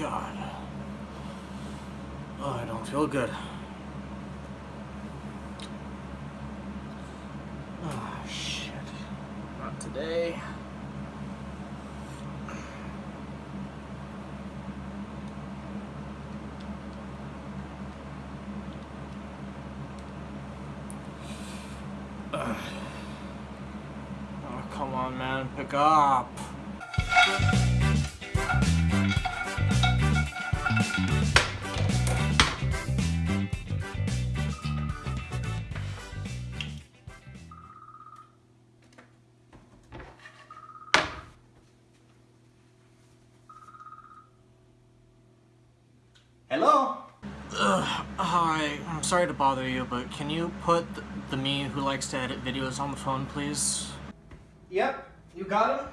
God. Oh, I don't feel good. Oh, shit. Not today. Oh, come on, man. Pick up. Hello? Ugh, hi, I'm sorry to bother you, but can you put the, the me who likes to edit videos on the phone, please? Yep, you got him.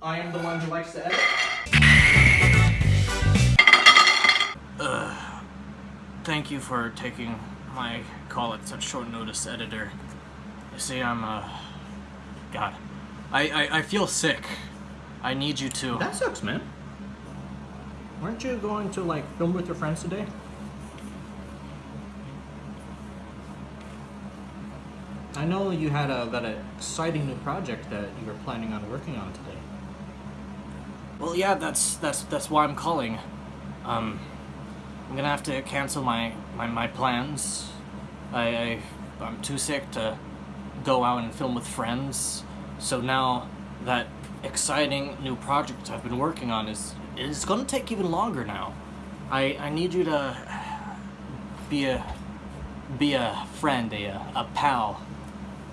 I am the one who likes to edit. Ugh. Thank you for taking my call at such short notice, editor. You see, I'm, uh... God. I, I, I feel sick. I need you to... That sucks, man. Weren't you going to, like, film with your friends today? I know you had a, that exciting new project that you were planning on working on today. Well, yeah, that's, that's, that's why I'm calling. Um... I'm gonna have to cancel my, my, my plans. I, I, I'm too sick to go out and film with friends. So now that exciting new project I've been working on is is gonna take even longer now. I, I need you to be a be a friend, a, a pal.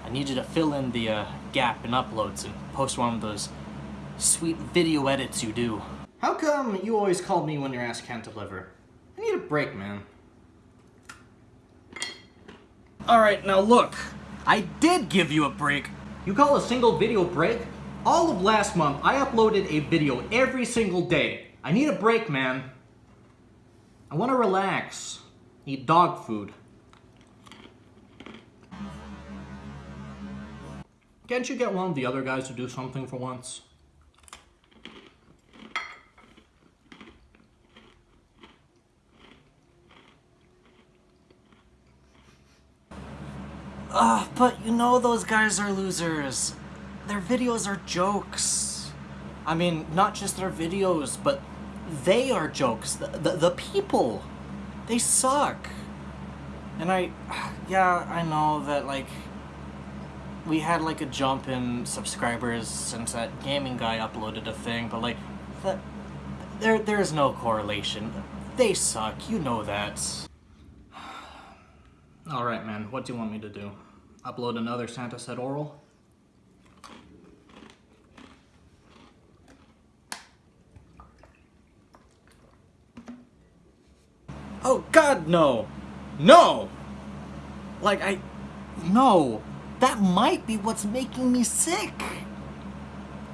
I need you to fill in the uh, gap in uploads and post one of those sweet video edits you do. How come you always call me when your ass can't deliver? I need a break, man. Alright, now look. I did give you a break. You call a single video break? All of last month, I uploaded a video every single day. I need a break, man. I want to relax. Eat dog food. Can't you get one of the other guys to do something for once? Ugh, but you know those guys are losers. Their videos are jokes. I mean, not just their videos, but they are jokes. The, the, the people. They suck. And I, yeah, I know that, like, we had, like, a jump in subscribers since that gaming guy uploaded a thing, but, like, that, there, there's no correlation. They suck, you know that. Alright, man, what do you want me to do? Upload another Santa Said Oral? Oh god, no! No! Like, I... No! That might be what's making me sick!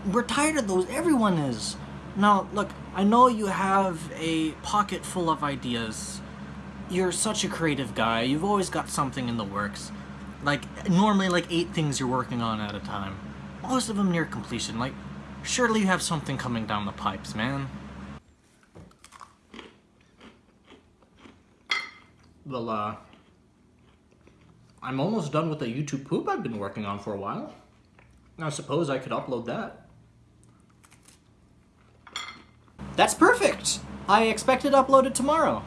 We're tired of those, everyone is! Now, look, I know you have a pocket full of ideas. You're such a creative guy, you've always got something in the works. Like, normally like eight things you're working on at a time. Most of them near completion, like, surely you have something coming down the pipes, man. Well, uh... I'm almost done with the YouTube poop I've been working on for a while. I suppose I could upload that. That's perfect! I expect it uploaded tomorrow.